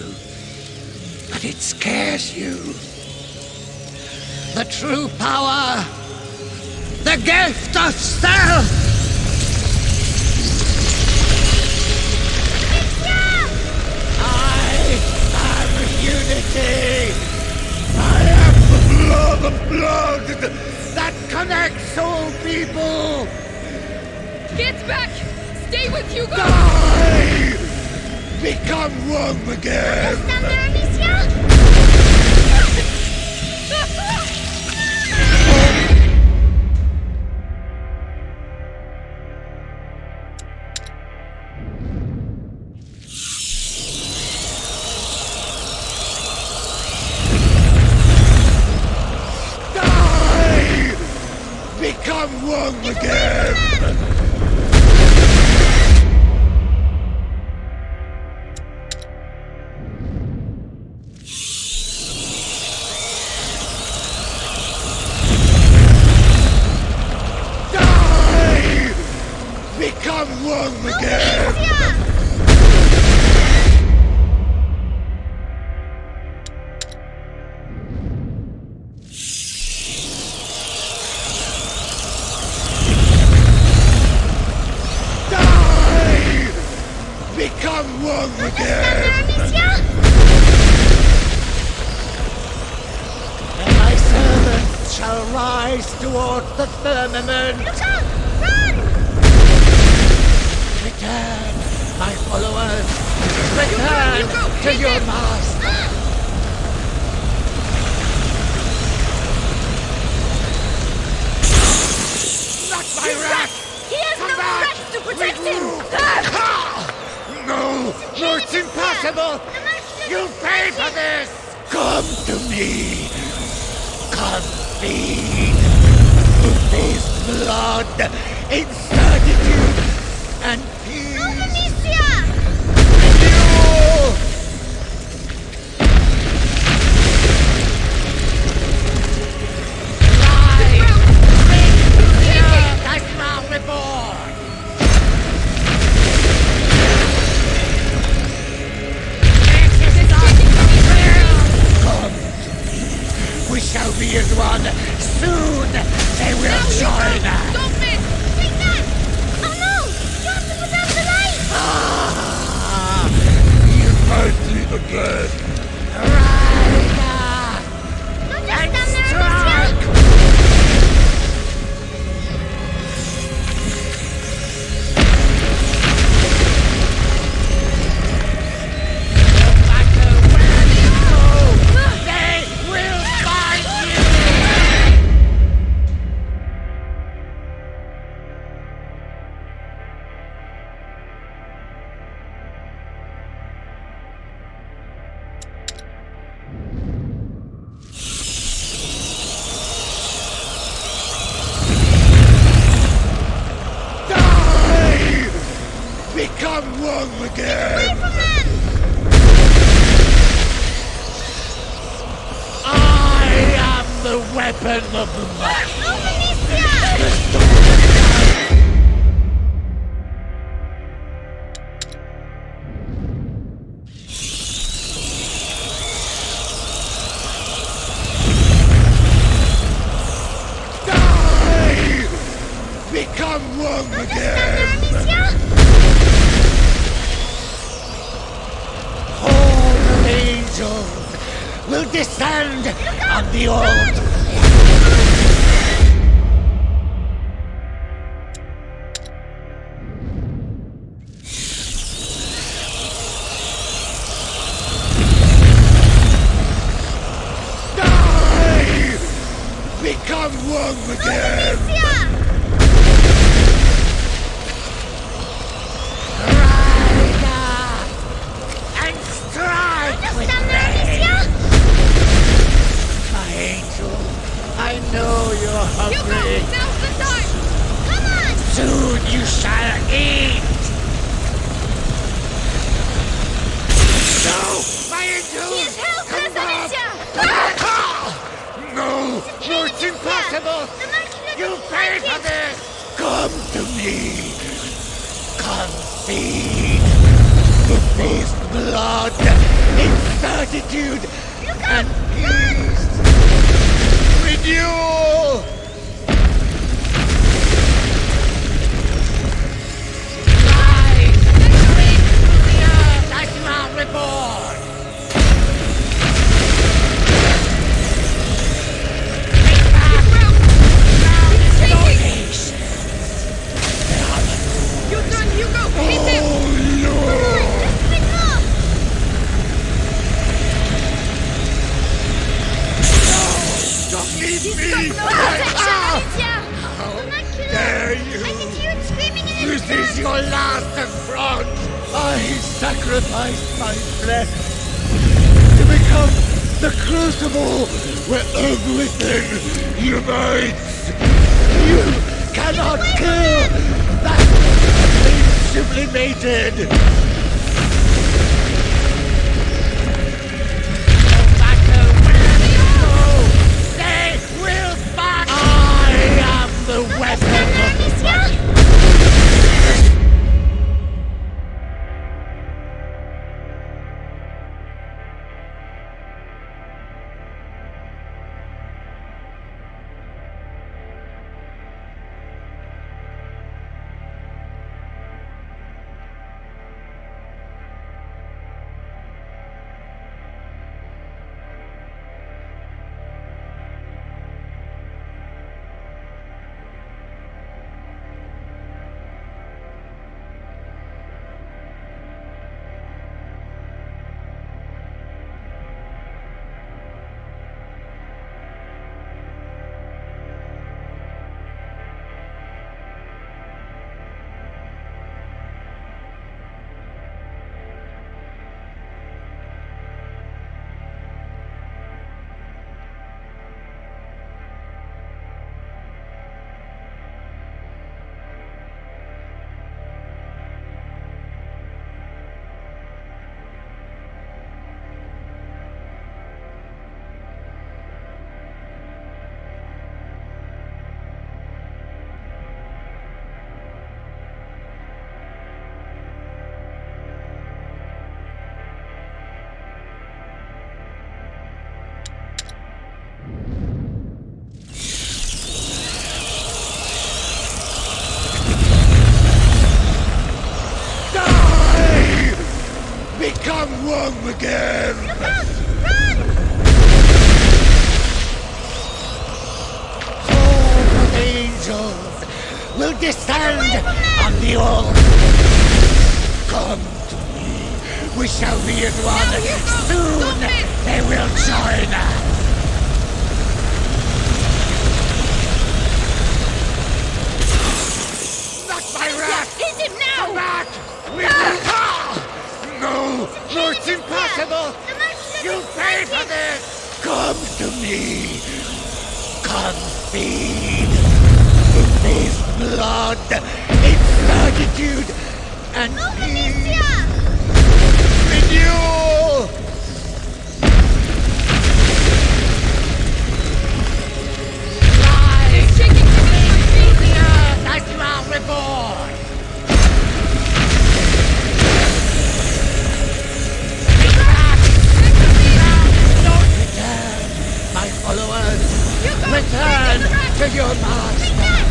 to your master. Attack!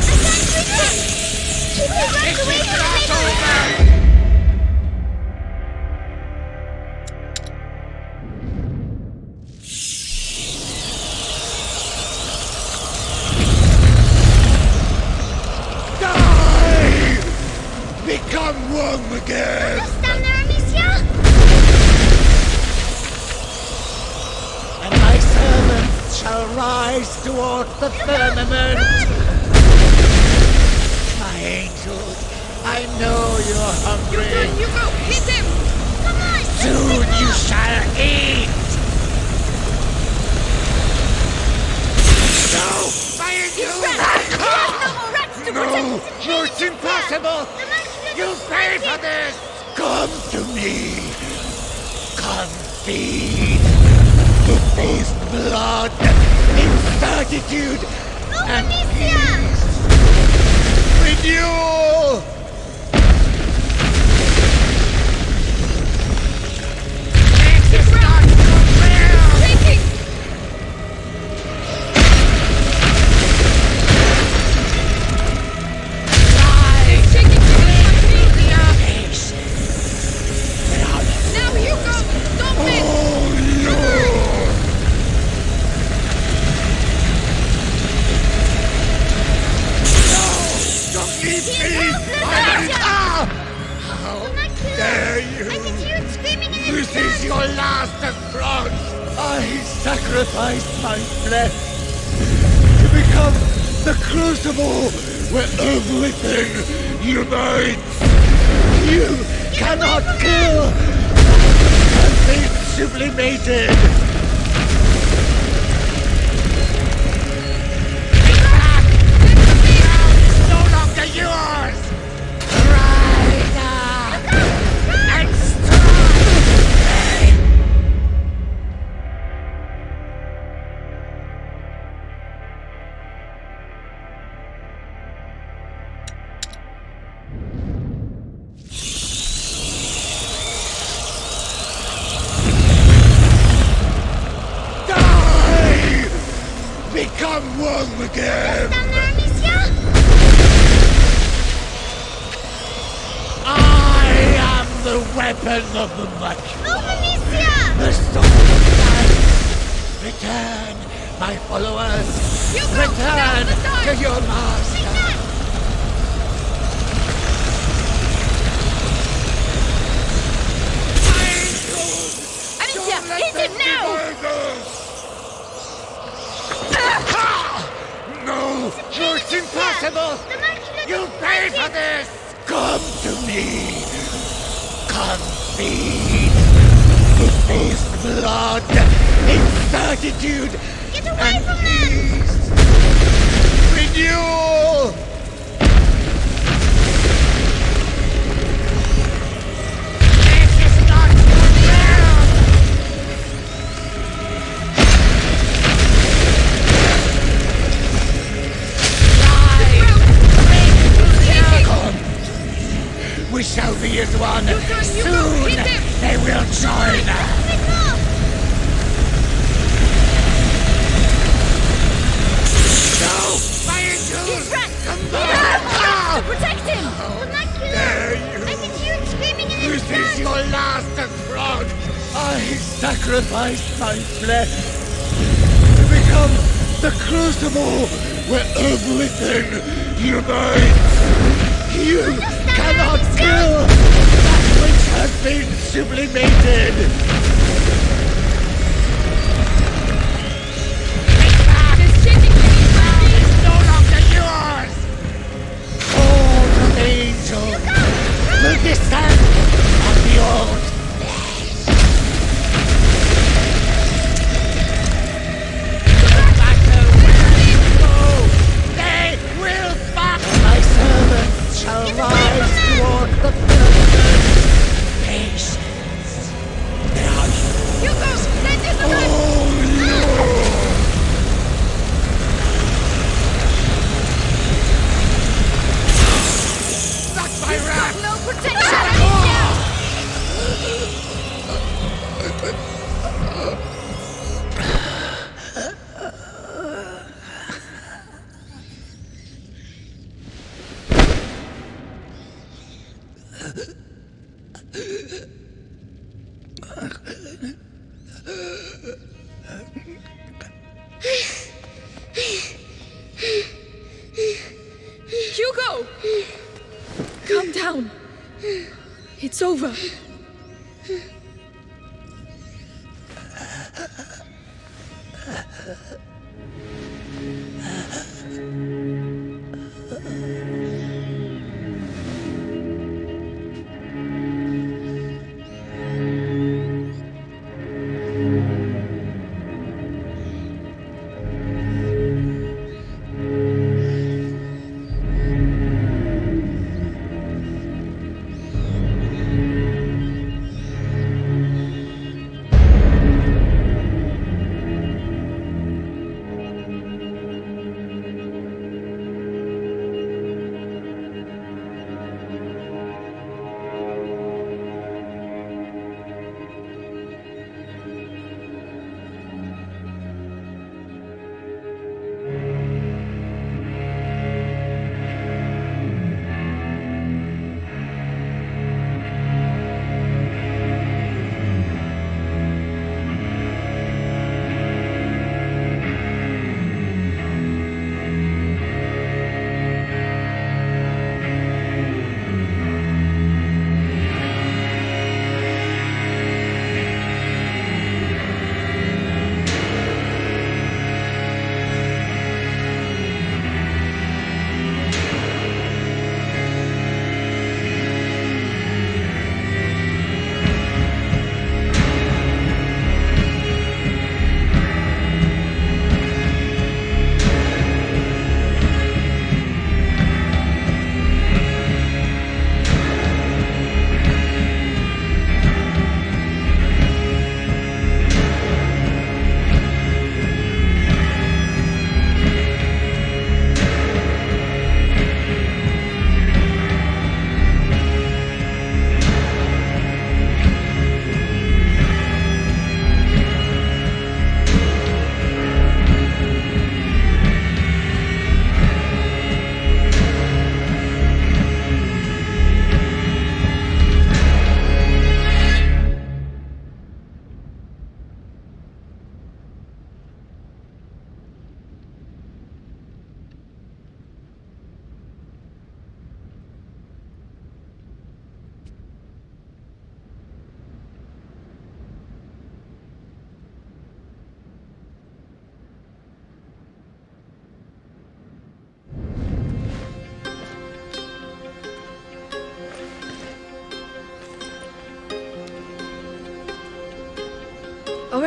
Attack! Attack! She will run away from one. Soon they will join us. No! Fire him! I can hear him screaming in his This is your last! I sacrificed my flesh to become the crucible where everything unites! You cannot kill! Been sublimated.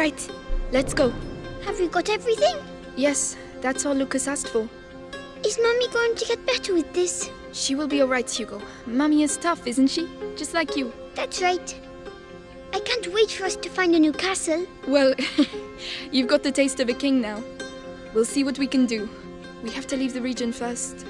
Right, let's go. Have you got everything? Yes, that's all Lucas asked for. Is Mummy going to get better with this? She will be all right, Hugo. Mummy is tough, isn't she? Just like you. That's right. I can't wait for us to find a new castle. Well, <laughs> you've got the taste of a king now. We'll see what we can do. We have to leave the region first.